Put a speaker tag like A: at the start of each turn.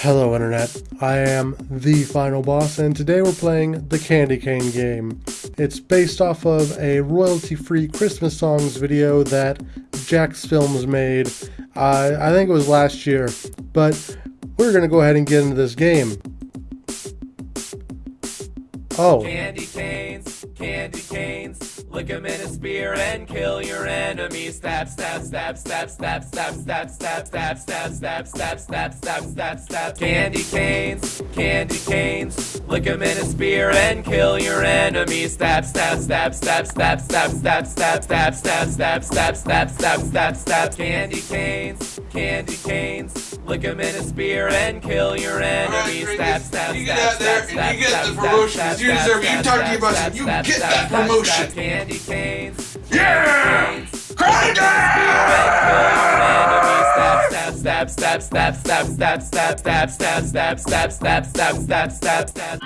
A: Hello Internet, I am the final boss and today we're playing the Candy Cane game. It's based off of a royalty-free Christmas songs video that Jacksfilms made, uh, I think it was last year, but we're going to go ahead and get into this game. Oh.
B: Candy canes, candy canes. Lick 'em in a spear and kill your enemy. Stab, stab, stab, stab, stab, stab, stab, stab, stab, stab, stab, stab, stab, stab, stab, stab. Candy canes, candy canes. Lick 'em in a spear and kill your enemy. Stab, stab, stab, stab, stab, stab, stab, stab, stab, stab, stab, stab, stab, stab, stab, stab. Candy canes, candy canes. Lick 'em in a spear and kill your enemy. Stab, stab,
C: you get
B: stab,
C: out there and you get
B: stab,
C: the
B: stab,
C: promotion
B: stab,
C: 'cause you
B: stab,
C: deserve. You
B: stab,
C: talk to
B: stab,
C: your boss
B: stab,
C: and you
B: stab,
C: get
B: stab,
C: that
B: stab,
C: promotion.
B: stab, Candy canes.
C: Yeah!
B: Stab, stab, stab, stab, stab, stab, stab, stab, stab, stab, stab, stab, stab, stab, stab, stab.